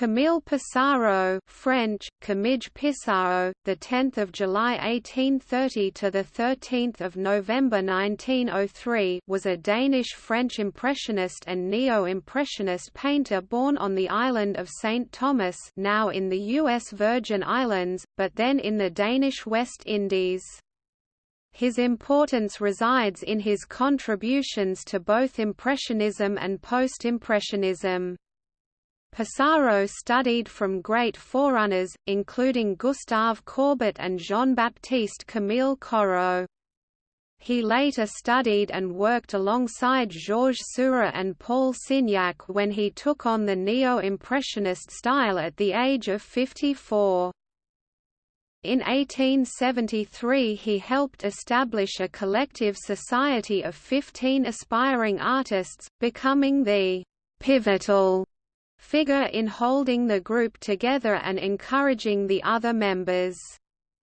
Camille Pissarro French, Camille Pissarro, the 10th of July 1830 to the 13th of November 1903 was a Danish-French impressionist and neo-impressionist painter born on the island of St. Thomas now in the U.S. Virgin Islands, but then in the Danish West Indies. His importance resides in his contributions to both Impressionism and Post-Impressionism. Pissarro studied from great forerunners, including Gustave Courbet and Jean-Baptiste Camille Corot. He later studied and worked alongside Georges Seurat and Paul Signac when he took on the Neo-Impressionist style at the age of 54. In 1873 he helped establish a collective society of 15 aspiring artists, becoming the «pivotal» figure in holding the group together and encouraging the other members.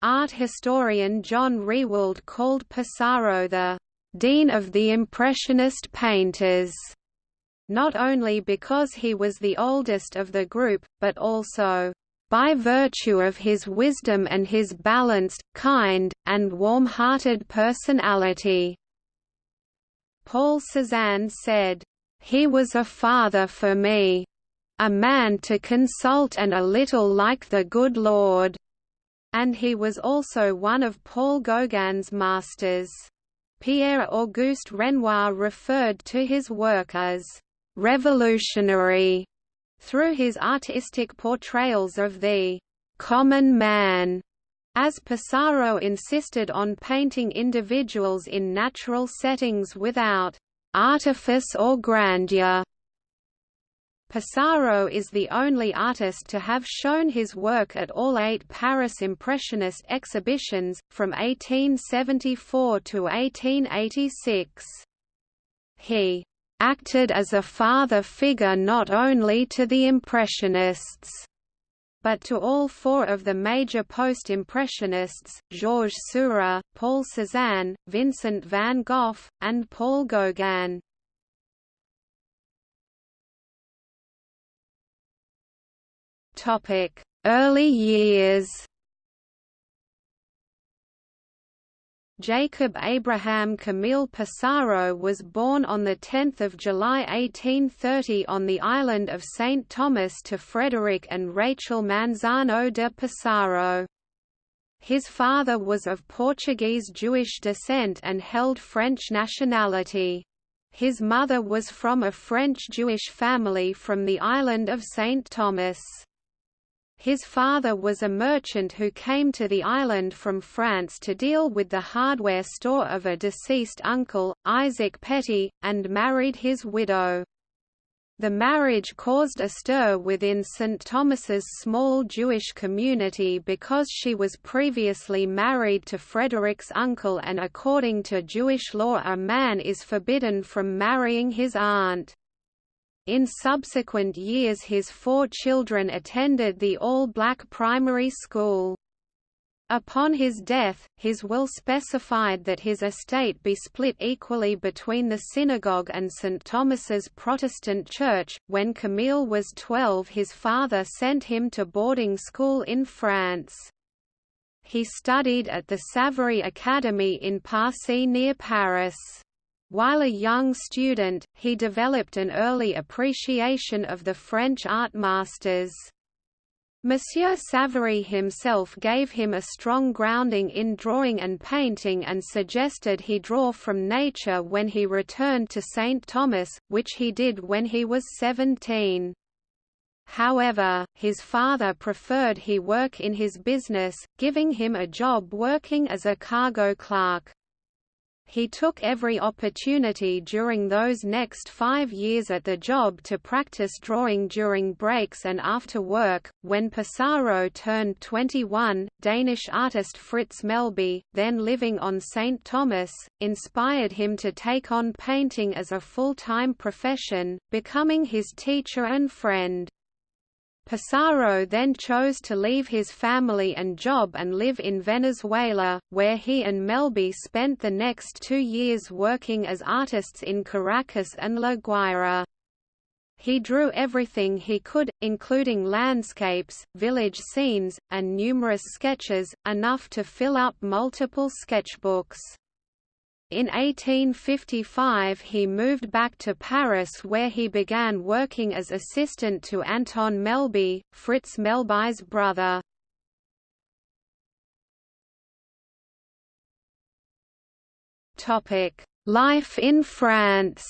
Art historian John Rewald called Pissarro the «dean of the Impressionist painters», not only because he was the oldest of the group, but also by virtue of his wisdom and his balanced, kind, and warm-hearted personality." Paul Cézanne said, "...he was a father for me a man to consult and a little like the good Lord." And he was also one of Paul Gauguin's masters. Pierre-Auguste Renoir referred to his work as revolutionary through his artistic portrayals of the common man. As Pissarro insisted on painting individuals in natural settings without artifice or grandeur. Pissarro is the only artist to have shown his work at all eight Paris Impressionist exhibitions, from 1874 to 1886. He acted as a father figure not only to the Impressionists, but to all four of the major post-impressionists, Georges Seurat, Paul Cézanne, Vincent van Gogh, and Paul Gauguin. Topic: Early years. Jacob Abraham Camille Pissarro was born on 10 July 1830 on the island of St. Thomas to Frederick and Rachel Manzano de Pissarro. His father was of Portuguese Jewish descent and held French nationality. His mother was from a French Jewish family from the island of St. Thomas. His father was a merchant who came to the island from France to deal with the hardware store of a deceased uncle, Isaac Petit, and married his widow. The marriage caused a stir within St. Thomas's small Jewish community because she was previously married to Frederick's uncle and according to Jewish law a man is forbidden from marrying his aunt. In subsequent years his four children attended the all-black primary school. Upon his death, his will specified that his estate be split equally between the synagogue and St. Thomas's Protestant Church. When Camille was 12, his father sent him to boarding school in France. He studied at the Savary Academy in Passy near Paris. While a young student, he developed an early appreciation of the French art masters. Monsieur Savary himself gave him a strong grounding in drawing and painting and suggested he draw from nature when he returned to St. Thomas, which he did when he was 17. However, his father preferred he work in his business, giving him a job working as a cargo clerk. He took every opportunity during those next five years at the job to practice drawing during breaks and after work. When Pissarro turned 21, Danish artist Fritz Melbye, then living on St. Thomas, inspired him to take on painting as a full-time profession, becoming his teacher and friend. Pissarro then chose to leave his family and job and live in Venezuela, where he and Melbye spent the next two years working as artists in Caracas and La Guaira. He drew everything he could, including landscapes, village scenes, and numerous sketches, enough to fill up multiple sketchbooks. In 1855 he moved back to Paris where he began working as assistant to Anton Melbye, Fritz Melbye's brother. Life in France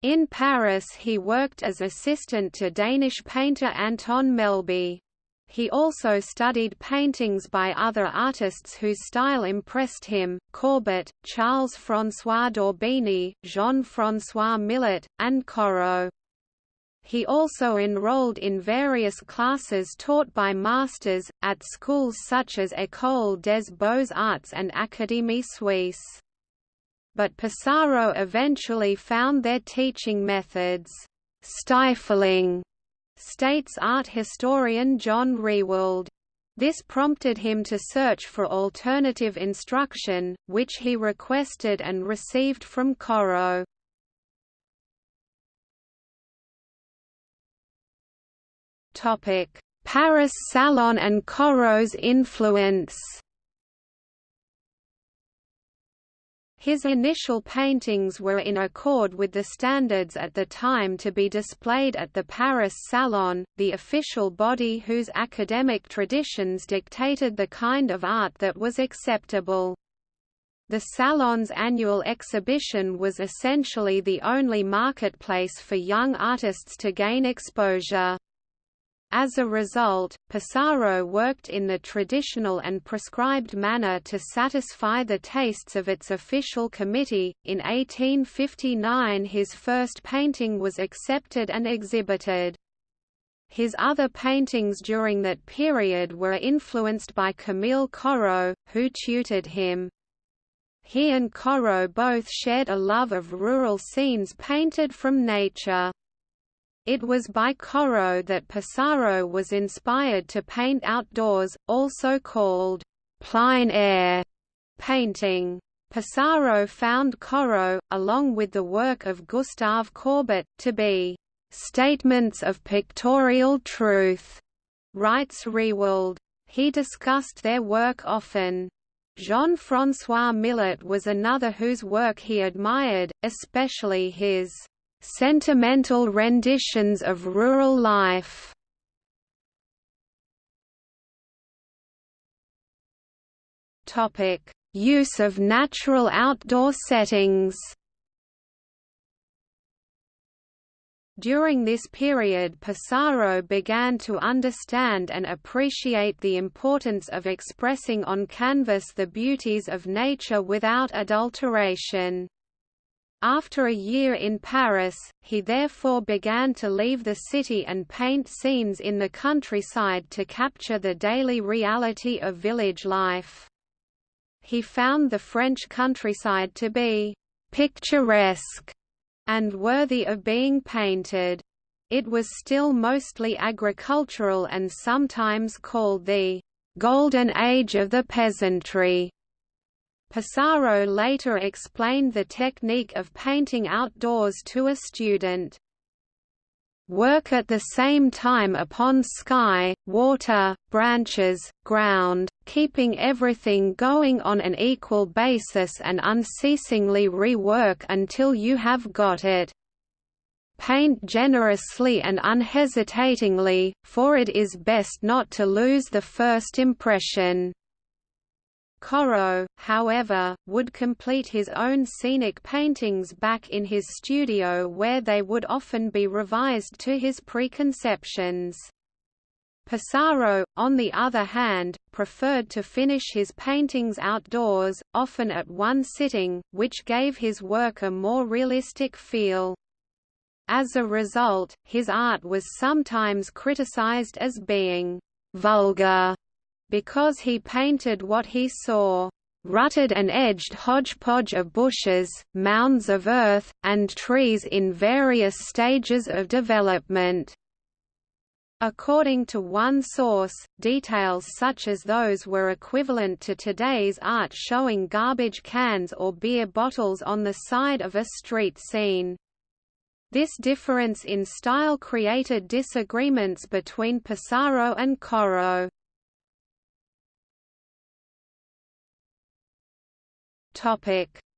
In Paris he worked as assistant to Danish painter Anton Melbye. He also studied paintings by other artists whose style impressed him, Courbet, Charles-François Daubigny, Jean-François Millet, and Corot. He also enrolled in various classes taught by masters, at schools such as École des Beaux-Arts and Académie Suisse. But Pissarro eventually found their teaching methods stifling states art historian John Rewald. This prompted him to search for alternative instruction, which he requested and received from Corot. Paris Salon and Corot's influence His initial paintings were in accord with the standards at the time to be displayed at the Paris Salon, the official body whose academic traditions dictated the kind of art that was acceptable. The Salon's annual exhibition was essentially the only marketplace for young artists to gain exposure. As a result, Pissarro worked in the traditional and prescribed manner to satisfy the tastes of its official committee. In 1859, his first painting was accepted and exhibited. His other paintings during that period were influenced by Camille Corot, who tutored him. He and Corot both shared a love of rural scenes painted from nature. It was by Corot that Pissarro was inspired to paint outdoors, also called plein air painting. Pissarro found Corot, along with the work of Gustave Courbet, to be statements of pictorial truth, writes Rewald. He discussed their work often. Jean-François Millet was another whose work he admired, especially his Sentimental renditions of rural life. Topic: Use of natural outdoor settings. During this period Pissarro began to understand and appreciate the importance of expressing on canvas the beauties of nature without adulteration. After a year in Paris, he therefore began to leave the city and paint scenes in the countryside to capture the daily reality of village life. He found the French countryside to be «picturesque» and worthy of being painted. It was still mostly agricultural and sometimes called the «golden age of the peasantry». Pissarro later explained the technique of painting outdoors to a student. Work at the same time upon sky, water, branches, ground, keeping everything going on an equal basis and unceasingly rework until you have got it. Paint generously and unhesitatingly, for it is best not to lose the first impression. Corot, however, would complete his own scenic paintings back in his studio where they would often be revised to his preconceptions. Pissarro, on the other hand, preferred to finish his paintings outdoors, often at one sitting, which gave his work a more realistic feel. As a result, his art was sometimes criticized as being vulgar because he painted what he saw rutted and edged hodgepodge of bushes, mounds of earth, and trees in various stages of development. According to one source, details such as those were equivalent to today's art showing garbage cans or beer bottles on the side of a street scene. This difference in style created disagreements between Pissarro and Corot.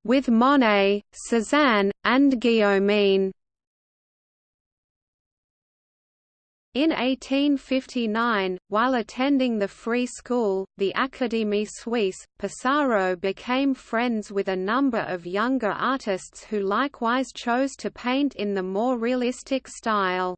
With Monet, Cézanne, and Guillaumin In 1859, while attending the free school, the Académie Suisse, Pissarro became friends with a number of younger artists who likewise chose to paint in the more realistic style.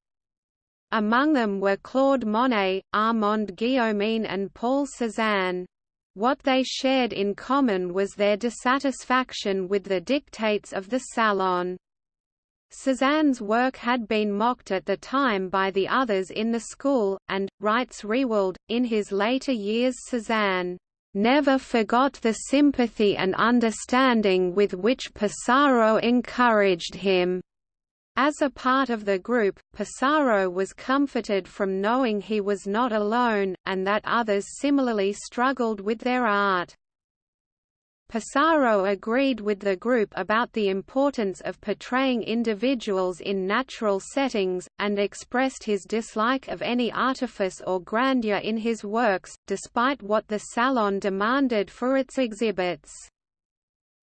Among them were Claude Monet, Armand Guillaumin and Paul Cézanne. What they shared in common was their dissatisfaction with the dictates of the Salon. Cézanne's work had been mocked at the time by the others in the school, and, writes Rewald, in his later years Cézanne never forgot the sympathy and understanding with which Pissarro encouraged him. As a part of the group, Pissarro was comforted from knowing he was not alone, and that others similarly struggled with their art. Pissarro agreed with the group about the importance of portraying individuals in natural settings, and expressed his dislike of any artifice or grandeur in his works, despite what the Salon demanded for its exhibits.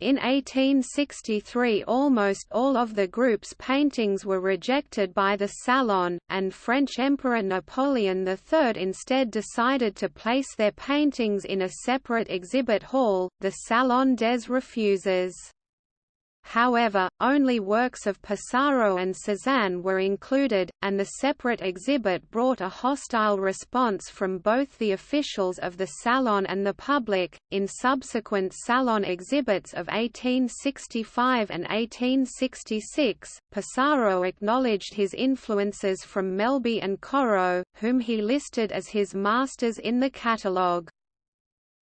In 1863 almost all of the group's paintings were rejected by the Salon, and French Emperor Napoleon III instead decided to place their paintings in a separate exhibit hall, the Salon des Refusés. However, only works of Pissarro and Cézanne were included, and the separate exhibit brought a hostile response from both the officials of the Salon and the public. In subsequent Salon exhibits of 1865 and 1866, Pissarro acknowledged his influences from Melbye and Corot, whom he listed as his masters in the catalogue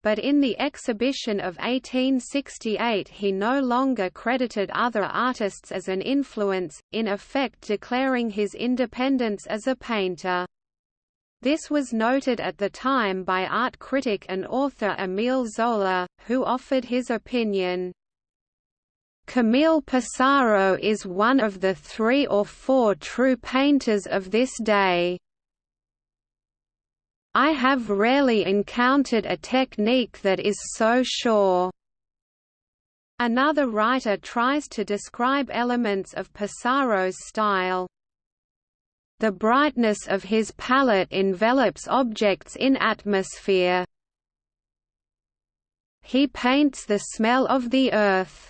but in the exhibition of 1868 he no longer credited other artists as an influence, in effect declaring his independence as a painter. This was noted at the time by art critic and author Émile Zola, who offered his opinion. Camille Pissarro is one of the three or four true painters of this day. I have rarely encountered a technique that is so sure. Another writer tries to describe elements of Pissarro's style. The brightness of his palette envelops objects in atmosphere. He paints the smell of the earth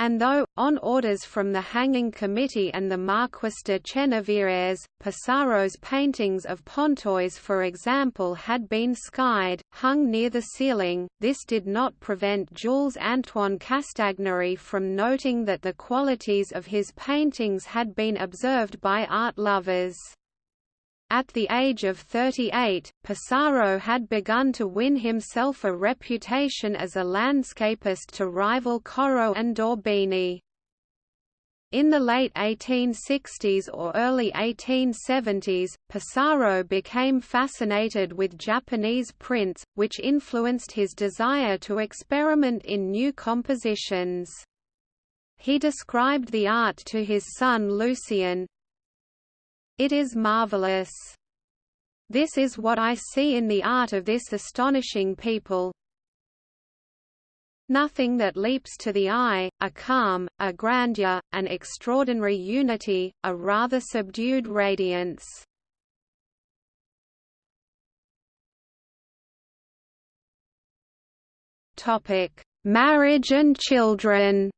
and though, on orders from the Hanging Committee and the Marquis de Chennevières, Pissarro's paintings of Pontoise for example had been skied, hung near the ceiling, this did not prevent Jules-Antoine Castagnary from noting that the qualities of his paintings had been observed by art lovers. At the age of 38, Pissarro had begun to win himself a reputation as a landscapist to rival Corot and Daubigny. In the late 1860s or early 1870s, Pissarro became fascinated with Japanese prints, which influenced his desire to experiment in new compositions. He described the art to his son Lucien, it is marvelous. This is what I see in the art of this astonishing people. Nothing that leaps to the eye, a calm, a grandeur, an extraordinary unity, a rather subdued radiance. Topic: Marriage and children.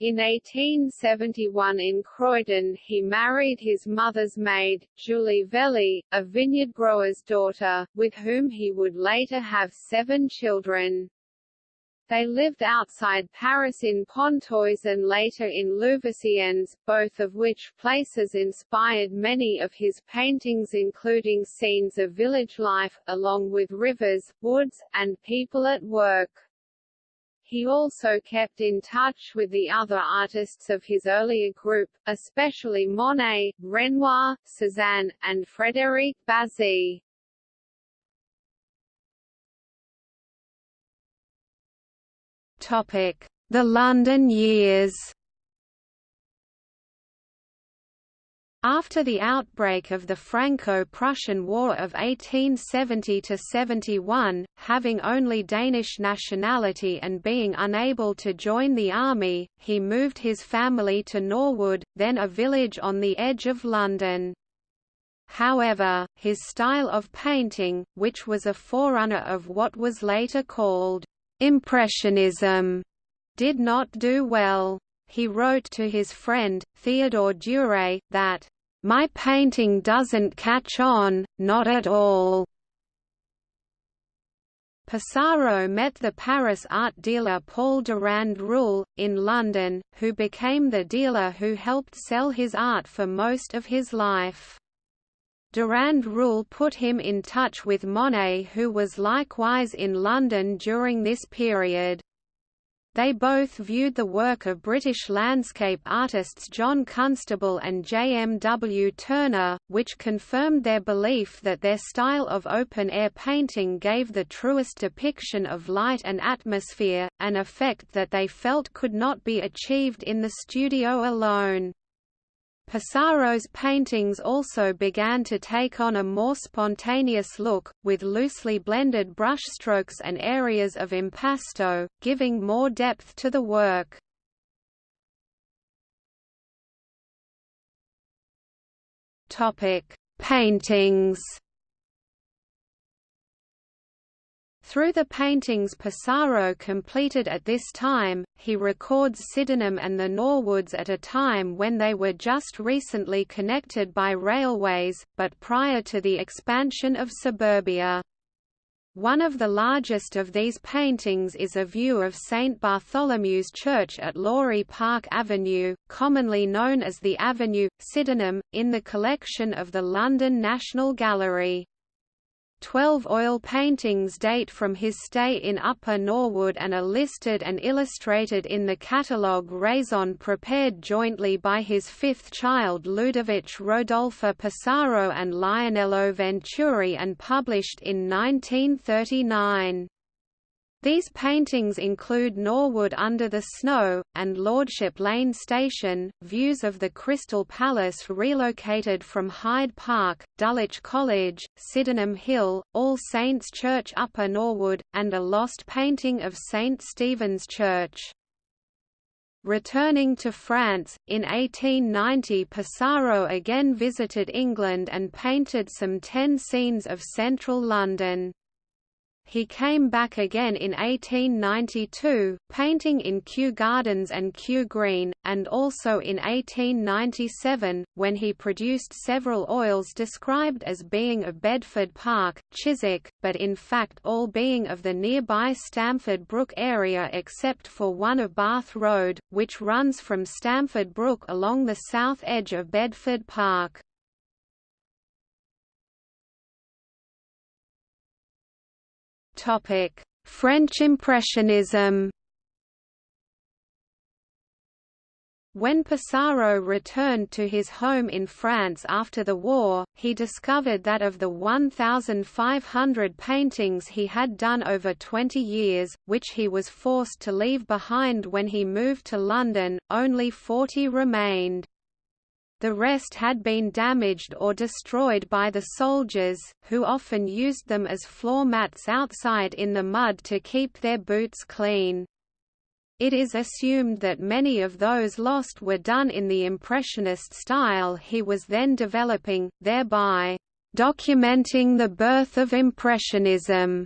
In 1871 in Croydon he married his mother's maid, Julie Vellay, a vineyard grower's daughter, with whom he would later have seven children. They lived outside Paris in Pontoise and later in Louveciennes, both of which places inspired many of his paintings including scenes of village life, along with rivers, woods, and people at work. He also kept in touch with the other artists of his earlier group, especially Monet, Renoir, Cézanne, and Frédéric Bazille. Topic: The London years. After the outbreak of the Franco-Prussian War of 1870–71, having only Danish nationality and being unable to join the army, he moved his family to Norwood, then a village on the edge of London. However, his style of painting, which was a forerunner of what was later called Impressionism did not do well. He wrote to his friend, Theodore Duret, that, "...my painting doesn't catch on, not at all." Pissarro met the Paris art dealer Paul Durand Ruel, in London, who became the dealer who helped sell his art for most of his life. Durand Ruel put him in touch with Monet who was likewise in London during this period. They both viewed the work of British landscape artists John Constable and J. M. W. Turner, which confirmed their belief that their style of open-air painting gave the truest depiction of light and atmosphere, an effect that they felt could not be achieved in the studio alone. Pissarro's paintings also began to take on a more spontaneous look, with loosely blended brushstrokes and areas of impasto, giving more depth to the work. Paintings Through the paintings Pissarro completed at this time, he records Sydenham and the Norwoods at a time when they were just recently connected by railways, but prior to the expansion of suburbia. One of the largest of these paintings is a view of St Bartholomew's Church at Lawrie Park Avenue, commonly known as the Avenue, Sydenham, in the collection of the London National Gallery. Twelve oil paintings date from his stay in Upper Norwood and are listed and illustrated in the catalogue raison prepared jointly by his fifth child Ludovic Rodolphe Pissarro and Lionello Venturi and published in 1939. These paintings include Norwood under the snow, and Lordship Lane Station, views of the Crystal Palace relocated from Hyde Park, Dulwich College, Sydenham Hill, All Saints Church Upper Norwood, and a lost painting of St Stephen's Church. Returning to France, in 1890 Pissarro again visited England and painted some ten scenes of central London. He came back again in 1892, painting in Kew Gardens and Kew Green, and also in 1897, when he produced several oils described as being of Bedford Park, Chiswick, but in fact all being of the nearby Stamford Brook area except for one of Bath Road, which runs from Stamford Brook along the south edge of Bedford Park. Topic: French Impressionism. When Pissarro returned to his home in France after the war, he discovered that of the 1,500 paintings he had done over 20 years, which he was forced to leave behind when he moved to London, only 40 remained. The rest had been damaged or destroyed by the soldiers, who often used them as floor mats outside in the mud to keep their boots clean. It is assumed that many of those lost were done in the Impressionist style he was then developing, thereby documenting the birth of Impressionism.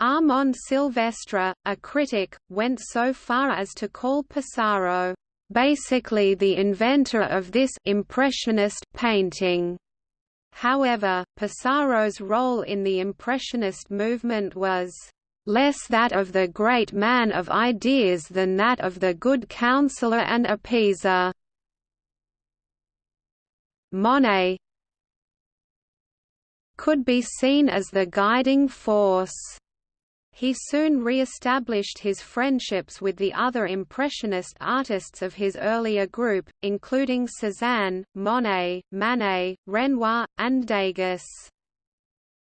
Armand Silvestre, a critic, went so far as to call Pissarro basically the inventor of this impressionist painting. However, Pissarro's role in the Impressionist movement was less that of the great man of ideas than that of the good counselor and appeaser. Monet could be seen as the guiding force. He soon re-established his friendships with the other Impressionist artists of his earlier group, including Cézanne, Monet, Manet, Renoir, and Degas.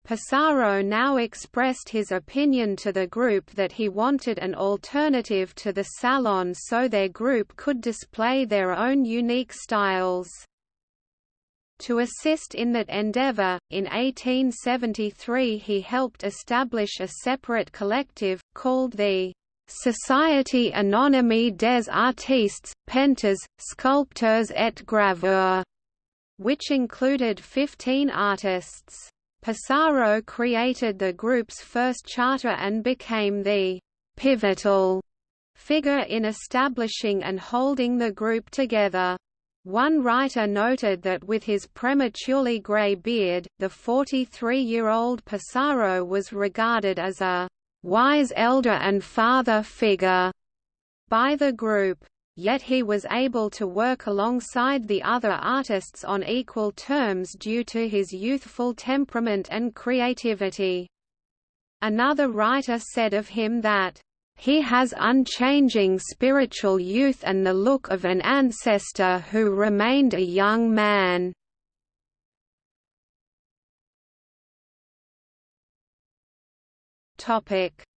Pissarro now expressed his opinion to the group that he wanted an alternative to the Salon so their group could display their own unique styles. To assist in that endeavor, in 1873 he helped establish a separate collective, called the Société Anonyme des Artistes, Painters, Sculpteurs et Graveurs, which included 15 artists. Pissarro created the group's first charter and became the pivotal figure in establishing and holding the group together. One writer noted that with his prematurely grey beard, the 43-year-old Pissarro was regarded as a «wise elder and father figure» by the group. Yet he was able to work alongside the other artists on equal terms due to his youthful temperament and creativity. Another writer said of him that he has unchanging spiritual youth and the look of an ancestor who remained a young man.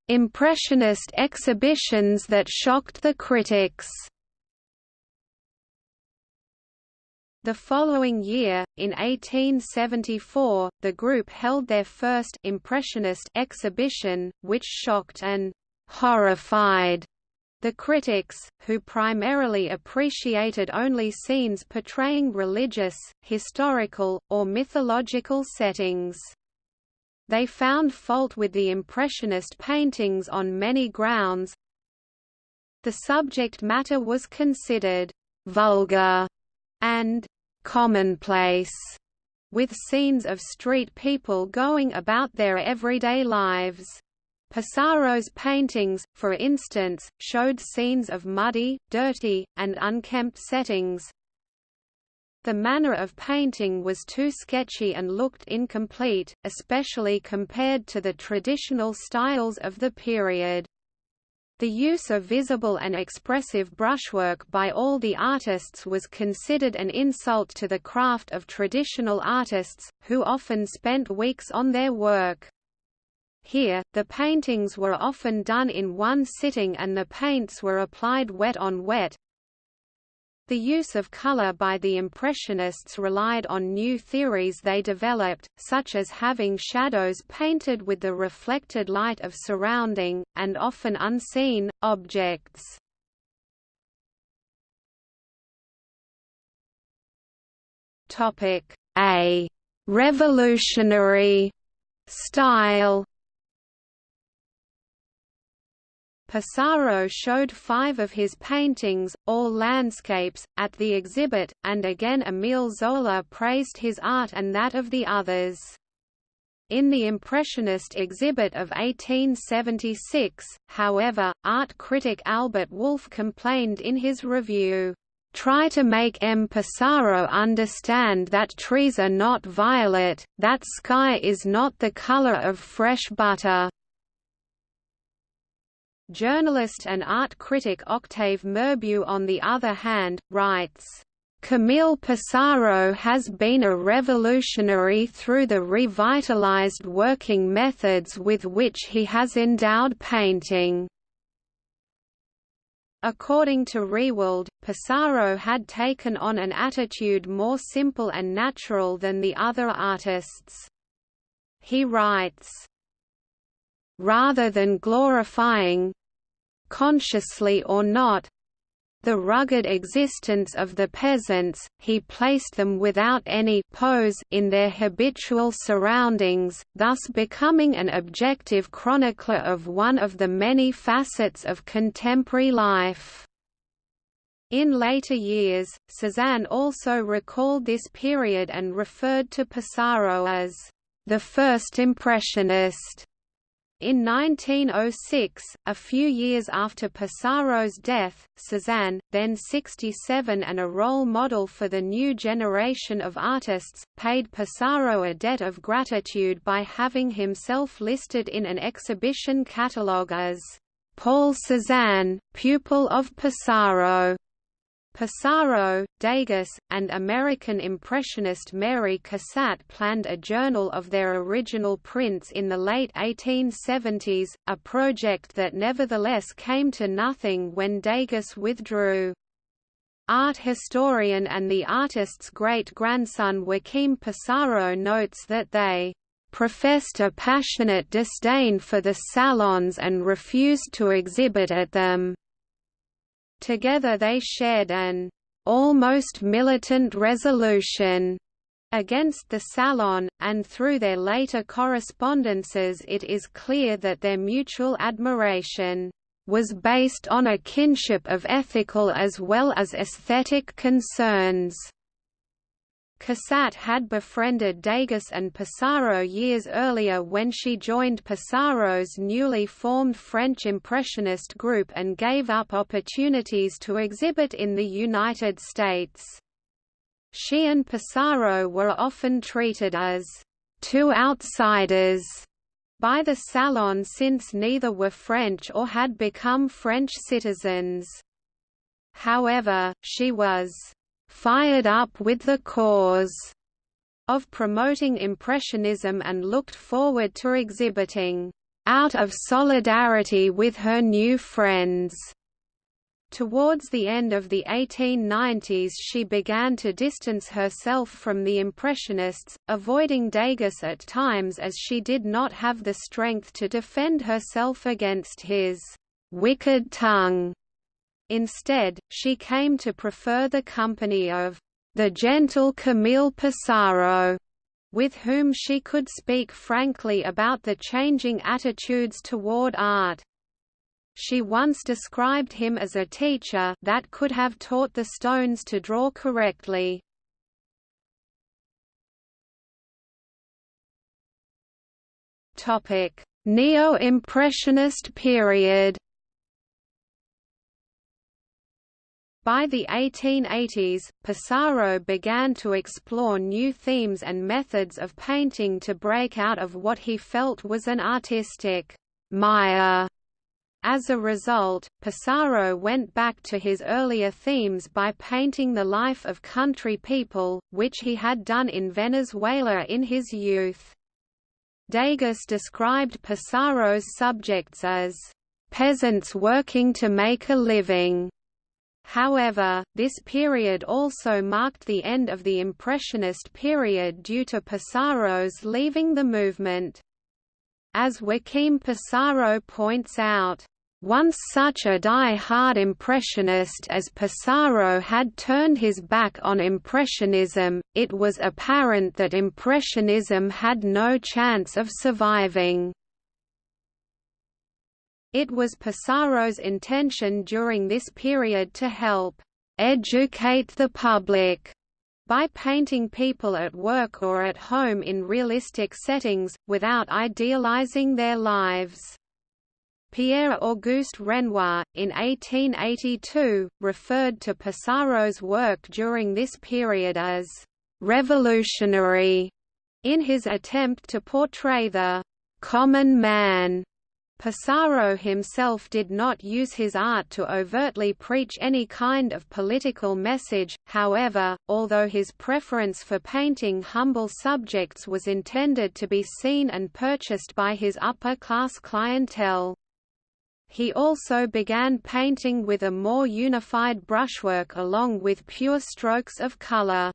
Impressionist exhibitions that shocked the critics The following year, in 1874, the group held their first Impressionist exhibition, which shocked and horrified the critics, who primarily appreciated only scenes portraying religious, historical, or mythological settings. They found fault with the Impressionist paintings on many grounds. The subject matter was considered vulgar and commonplace, with scenes of street people going about their everyday lives. Pissarro's paintings, for instance, showed scenes of muddy, dirty, and unkempt settings. The manner of painting was too sketchy and looked incomplete, especially compared to the traditional styles of the period. The use of visible and expressive brushwork by all the artists was considered an insult to the craft of traditional artists, who often spent weeks on their work. Here, the paintings were often done in one sitting and the paints were applied wet on wet. The use of color by the Impressionists relied on new theories they developed, such as having shadows painted with the reflected light of surrounding, and often unseen, objects. A revolutionary style Pissarro showed five of his paintings, all landscapes, at the exhibit, and again Émile Zola praised his art and that of the others. In the Impressionist exhibit of 1876, however, art critic Albert Wolff complained in his review, "...try to make M. Pissarro understand that trees are not violet, that sky is not the color of fresh butter." Journalist and art critic Octave Mirbeau on the other hand, writes, Camille Pissarro has been a revolutionary through the revitalized working methods with which he has endowed painting. According to Rewald, Pissarro had taken on an attitude more simple and natural than the other artists. He writes, rather than glorifying consciously or not the rugged existence of the peasants, he placed them without any pose in their habitual surroundings, thus becoming an objective chronicler of one of the many facets of contemporary life. In later years, Cézanne also recalled this period and referred to Pissarro as the first impressionist. In 1906, a few years after Pissarro's death, Cézanne, then 67 and a role model for the new generation of artists, paid Pissarro a debt of gratitude by having himself listed in an exhibition catalogue as Paul Cézanne, pupil of Pissarro. Pissarro, Degas, and American Impressionist Mary Cassatt planned a journal of their original prints in the late 1870s, a project that nevertheless came to nothing when Degas withdrew. Art historian and the artist's great-grandson Joachim Pissarro notes that they professed a passionate disdain for the salons and refused to exhibit at them. Together they shared an almost militant resolution against the Salon, and through their later correspondences it is clear that their mutual admiration was based on a kinship of ethical as well as aesthetic concerns. Cassatt had befriended Degas and Pissarro years earlier when she joined Pissarro's newly formed French Impressionist group and gave up opportunities to exhibit in the United States. She and Pissarro were often treated as two outsiders by the Salon since neither were French or had become French citizens. However, she was fired up with the cause of promoting Impressionism and looked forward to exhibiting out of solidarity with her new friends. Towards the end of the 1890s she began to distance herself from the Impressionists, avoiding Degas at times as she did not have the strength to defend herself against his «wicked tongue» Instead, she came to prefer the company of the gentle Camille Pissarro, with whom she could speak frankly about the changing attitudes toward art. She once described him as a teacher that could have taught the stones to draw correctly. Neo-Impressionist period By the 1880s, Pissarro began to explore new themes and methods of painting to break out of what he felt was an artistic mire. As a result, Pissarro went back to his earlier themes by painting the life of country people, which he had done in Venezuela in his youth. Degas described Pissarro's subjects as peasants working to make a living However, this period also marked the end of the Impressionist period due to Pissarro's leaving the movement. As Joachim Pissarro points out, once such a die-hard Impressionist as Pissarro had turned his back on Impressionism, it was apparent that Impressionism had no chance of surviving. It was Pissarro's intention during this period to help educate the public by painting people at work or at home in realistic settings, without idealizing their lives. Pierre-Auguste Renoir, in 1882, referred to Pissarro's work during this period as «revolutionary» in his attempt to portray the «common man» Pissarro himself did not use his art to overtly preach any kind of political message, however, although his preference for painting humble subjects was intended to be seen and purchased by his upper-class clientele. He also began painting with a more unified brushwork along with pure strokes of color.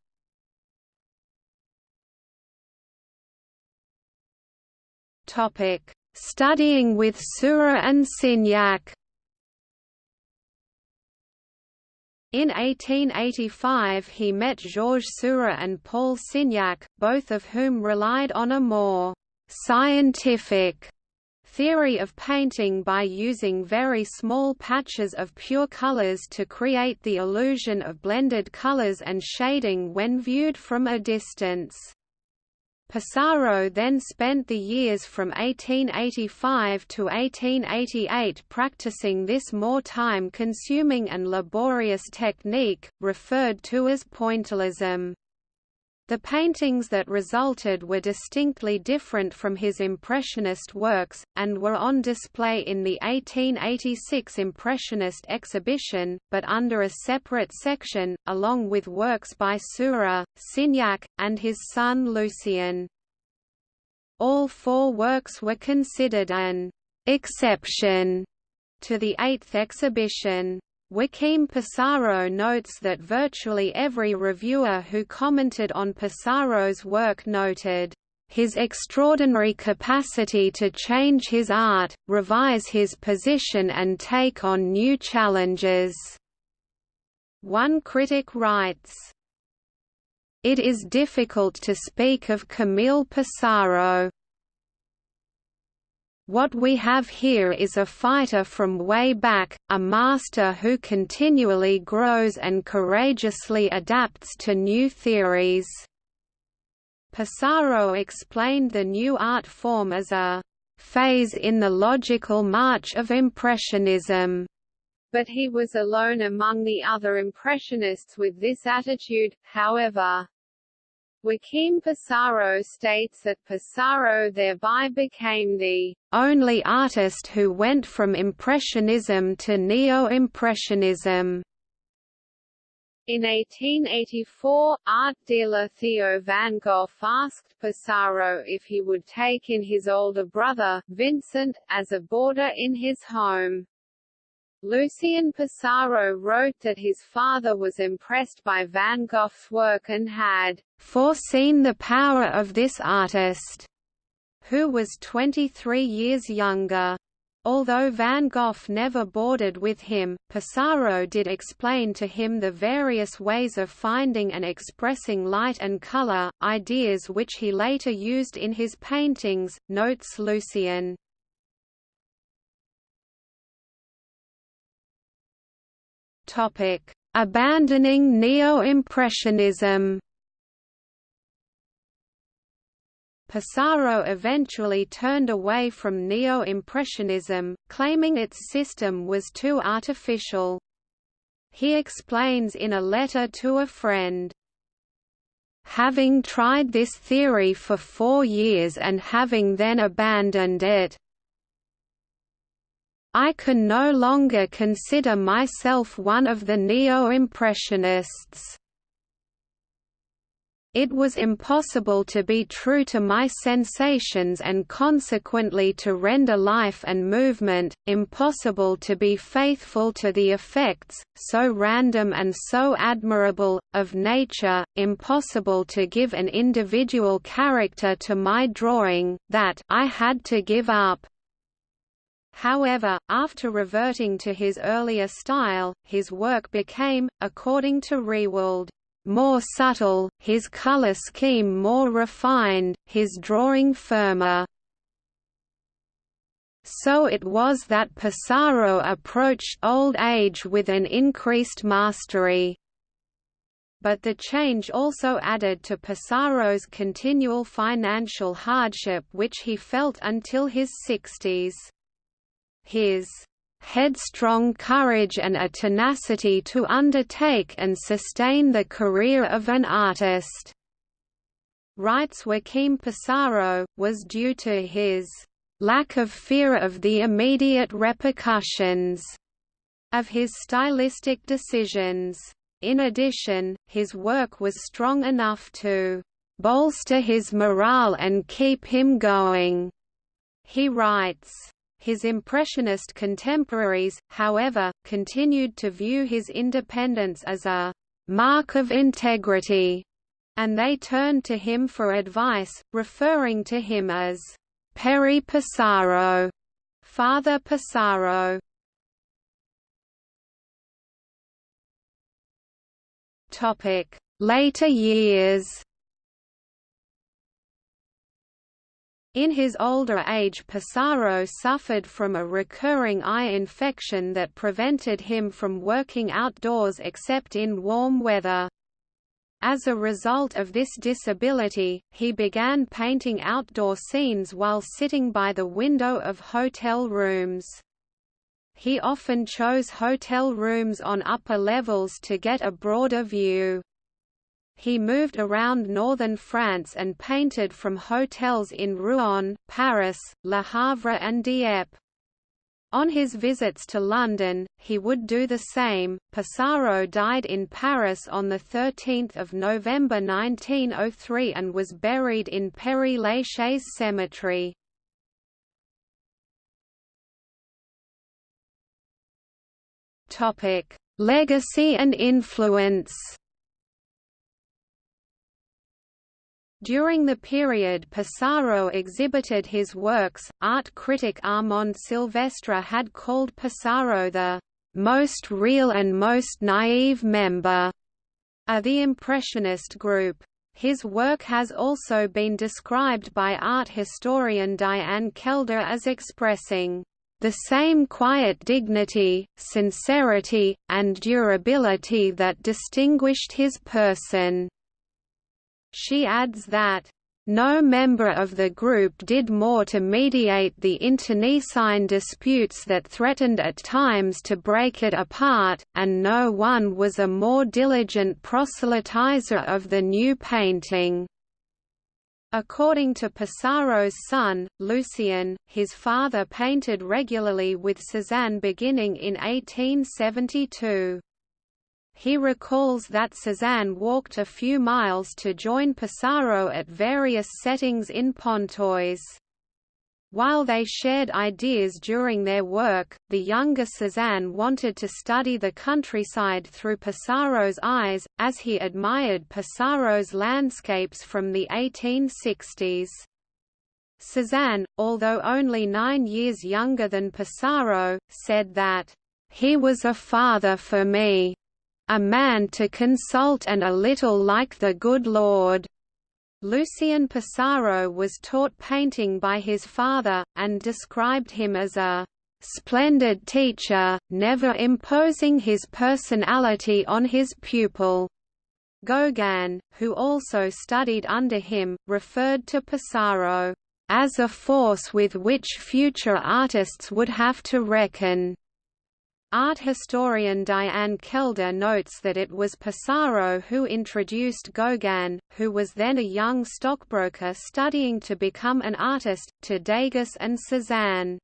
Topic Studying with Seurat and Signac In 1885 he met Georges Seurat and Paul Signac, both of whom relied on a more «scientific» theory of painting by using very small patches of pure colors to create the illusion of blended colors and shading when viewed from a distance. Pissarro then spent the years from 1885 to 1888 practicing this more time-consuming and laborious technique, referred to as pointillism. The paintings that resulted were distinctly different from his Impressionist works, and were on display in the 1886 Impressionist exhibition, but under a separate section, along with works by Seurat, Signac, and his son Lucien. All four works were considered an exception to the eighth exhibition. Joachim Pissarro notes that virtually every reviewer who commented on Pissarro's work noted, "...his extraordinary capacity to change his art, revise his position and take on new challenges." One critic writes, It is difficult to speak of Camille Pissarro, what we have here is a fighter from way back, a master who continually grows and courageously adapts to new theories. Pissarro explained the new art form as a phase in the logical march of Impressionism. But he was alone among the other Impressionists with this attitude, however. Joachim Pissarro states that Pissarro thereby became the only artist who went from Impressionism to Neo-Impressionism. In 1884, art dealer Theo van Gogh asked Pissarro if he would take in his older brother, Vincent, as a boarder in his home. Lucien Pissarro wrote that his father was impressed by Van Gogh's work and had foreseen the power of this artist, who was 23 years younger. Although Van Gogh never boarded with him, Pissarro did explain to him the various ways of finding and expressing light and color, ideas which he later used in his paintings, notes Lucien. Topic: Abandoning Neo-Impressionism. Pissarro eventually turned away from Neo-Impressionism, claiming its system was too artificial. He explains in a letter to a friend, Having tried this theory for four years and having then abandoned it, I can no longer consider myself one of the Neo-Impressionists. It was impossible to be true to my sensations and consequently to render life and movement, impossible to be faithful to the effects, so random and so admirable, of nature, impossible to give an individual character to my drawing, that I had to give up. However, after reverting to his earlier style, his work became, according to Rewald, more subtle, his color scheme more refined, his drawing firmer. So it was that Pissarro approached old age with an increased mastery. But the change also added to Pissarro's continual financial hardship which he felt until his sixties. His headstrong courage and a tenacity to undertake and sustain the career of an artist, writes Joachim Pissarro, was due to his lack of fear of the immediate repercussions of his stylistic decisions. In addition, his work was strong enough to bolster his morale and keep him going. He writes, his Impressionist contemporaries, however, continued to view his independence as a «mark of integrity», and they turned to him for advice, referring to him as «Père Pissarro», Father Pissarro. Later years In his older age Pissarro suffered from a recurring eye infection that prevented him from working outdoors except in warm weather. As a result of this disability, he began painting outdoor scenes while sitting by the window of hotel rooms. He often chose hotel rooms on upper levels to get a broader view. He moved around northern France and painted from hotels in Rouen, Paris, Le Havre and Dieppe. On his visits to London, he would do the same. Pissarro died in Paris on 13 November 1903 and was buried in Père Lachaise Cemetery. Legacy and influence During the period Pissarro exhibited his works, art critic Armand Silvestre had called Pissarro the most real and most naive member of the Impressionist group. His work has also been described by art historian Diane Kelder as expressing the same quiet dignity, sincerity, and durability that distinguished his person. She adds that, no member of the group did more to mediate the internecine disputes that threatened at times to break it apart, and no one was a more diligent proselytizer of the new painting. According to Pissarro's son, Lucien, his father painted regularly with Cézanne beginning in 1872. He recalls that Cézanne walked a few miles to join Pissarro at various settings in Pontoise. While they shared ideas during their work, the younger Cézanne wanted to study the countryside through Pissarro's eyes, as he admired Pissarro's landscapes from the 1860s. Cézanne, although only nine years younger than Pissarro, said that, "...he was a father for me." A man to consult and a little like the good Lord. Lucien Pissarro was taught painting by his father, and described him as a splendid teacher, never imposing his personality on his pupil. Gauguin, who also studied under him, referred to Pissarro as a force with which future artists would have to reckon. Art historian Diane Kelder notes that it was Pissarro who introduced Gauguin, who was then a young stockbroker studying to become an artist, to Degas and Cézanne.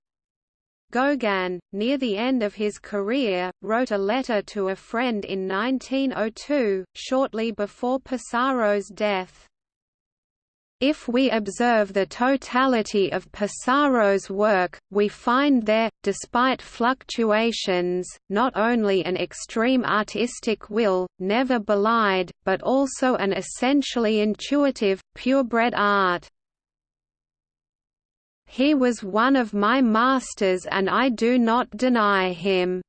Gauguin, near the end of his career, wrote a letter to a friend in 1902, shortly before Pissarro's death. If we observe the totality of Pissarro's work, we find there, despite fluctuations, not only an extreme artistic will, never belied, but also an essentially intuitive, purebred art. He was one of my masters and I do not deny him.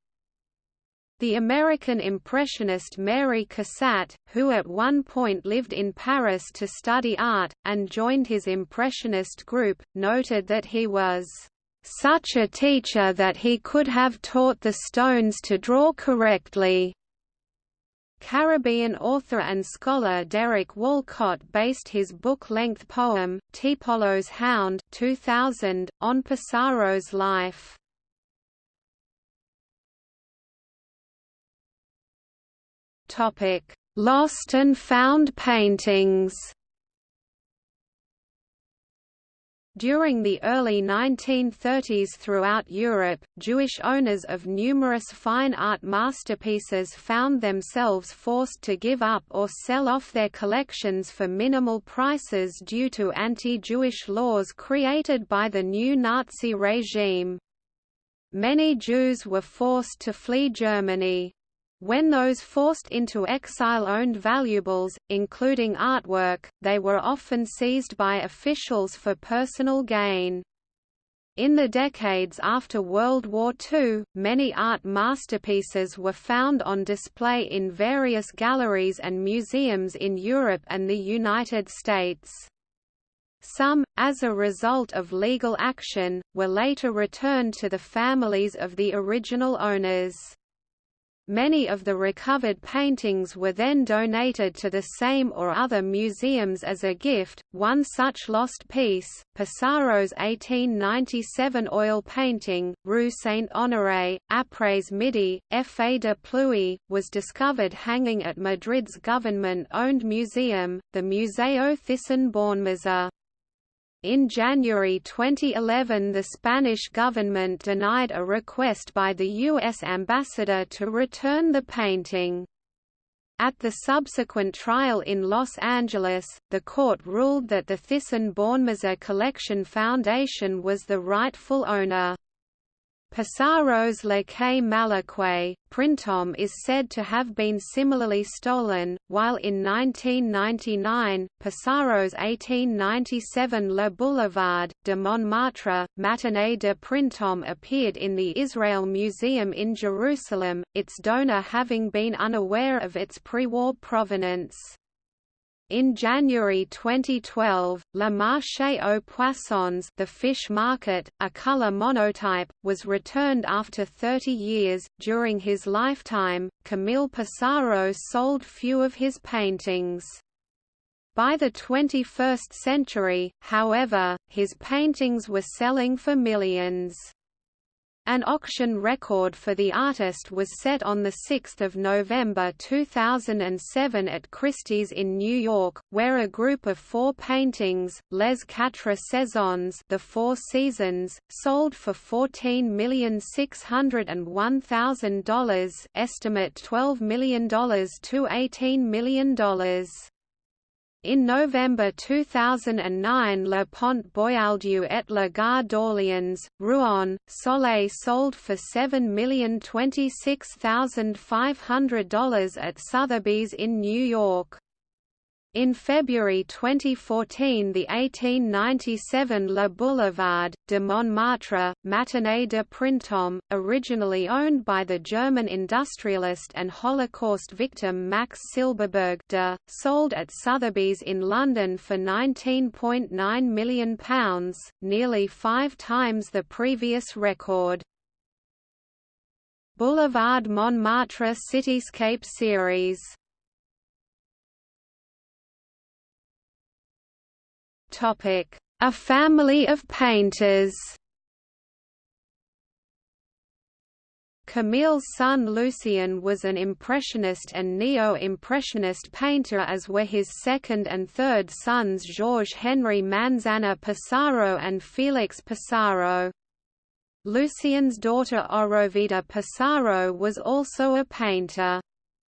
The American Impressionist Mary Cassatt, who at one point lived in Paris to study art, and joined his Impressionist group, noted that he was such a teacher that he could have taught the stones to draw correctly. Caribbean author and scholar Derek Walcott based his book-length poem, Tiepolo's Hound 2000, on Pissarro's life. Topic: Lost and found paintings. During the early 1930s throughout Europe, Jewish owners of numerous fine art masterpieces found themselves forced to give up or sell off their collections for minimal prices due to anti-Jewish laws created by the new Nazi regime. Many Jews were forced to flee Germany. When those forced into exile owned valuables, including artwork, they were often seized by officials for personal gain. In the decades after World War II, many art masterpieces were found on display in various galleries and museums in Europe and the United States. Some, as a result of legal action, were later returned to the families of the original owners. Many of the recovered paintings were then donated to the same or other museums as a gift. One such lost piece, Pissarro's 1897 oil painting, Rue Saint-Honoré, Après Midi, Effet de Pluie, was discovered hanging at Madrid's government-owned museum, the Museo Thyssen-Bornemisza. In January 2011 the Spanish government denied a request by the U.S. ambassador to return the painting. At the subsequent trial in Los Angeles, the court ruled that the Thyssen-Bornemisza Collection Foundation was the rightful owner. Pissarro's Le Quai Malaquais, Printemps is said to have been similarly stolen, while in 1999, Pissarro's 1897 Le Boulevard, de Montmartre, Matinée de Printemps appeared in the Israel Museum in Jerusalem, its donor having been unaware of its pre-war provenance. In January 2012, Le Marché aux Poissons the fish market, a color monotype, was returned after 30 years. During his lifetime, Camille Pissarro sold few of his paintings. By the 21st century, however, his paintings were selling for millions. An auction record for the artist was set on 6 November 2007 at Christie's in New York, where a group of four paintings, Les Quatre Saisons the Four Seasons, sold for $14,601,000 estimate $12 million to $18 million. In November 2009 Le Pont Boieldieu et la Gare d'Orléans, Rouen, Soleil sold for $7,026,500 at Sotheby's in New York. In February 2014 the 1897 Le Boulevard, de Montmartre, Matinée de Printemps, originally owned by the German industrialist and Holocaust victim Max Silberberg de, sold at Sotheby's in London for £19.9 million, nearly five times the previous record. Boulevard Montmartre Cityscape Series A family of painters Camille's son Lucien was an Impressionist and Neo-Impressionist painter as were his second and third sons Georges-Henri Manzana Pissarro and Félix Pissarro. Lucien's daughter Orovida Pissarro was also a painter.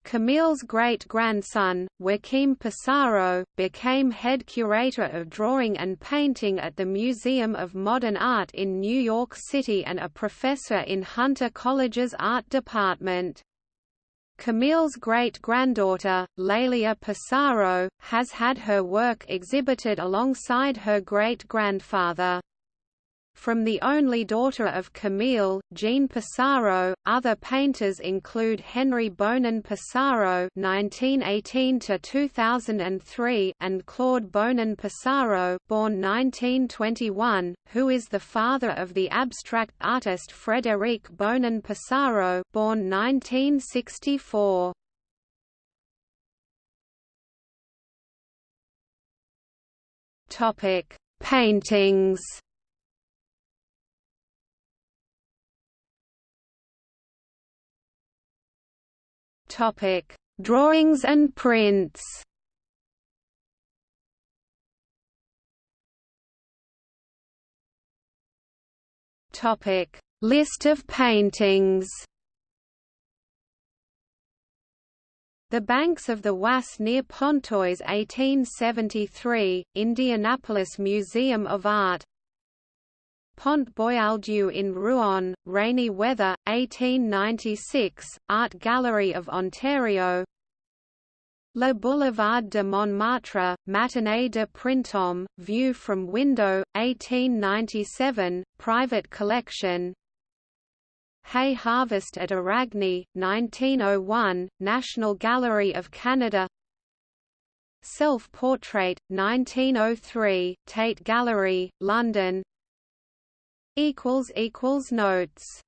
Camille's great-grandson, Joachim Pissarro, became head curator of drawing and painting at the Museum of Modern Art in New York City and a professor in Hunter College's art department. Camille's great-granddaughter, Lelia Pissarro, has had her work exhibited alongside her great-grandfather. From the only daughter of Camille, Jean Pissarro, other painters include Henry Bonin Pissarro (1918–2003) and Claude Bonin Pissarro, born 1921, who is the father of the abstract artist Frédéric Bonin Pissarro, born 1964. Topic: Paintings. Topic: Drawings and prints. Topic: List of paintings. The Banks of the Oise near Pontoise 1873, Indianapolis Museum of Art Pont Boieldieu in Rouen, Rainy Weather, 1896, Art Gallery of Ontario. Le Boulevard de Montmartre, Matinée de Printemps, View from Window, 1897, Private Collection. Hay Harvest at Éragny, 1901, National Gallery of Canada. Self-Portrait, 1903, Tate Gallery, London Notes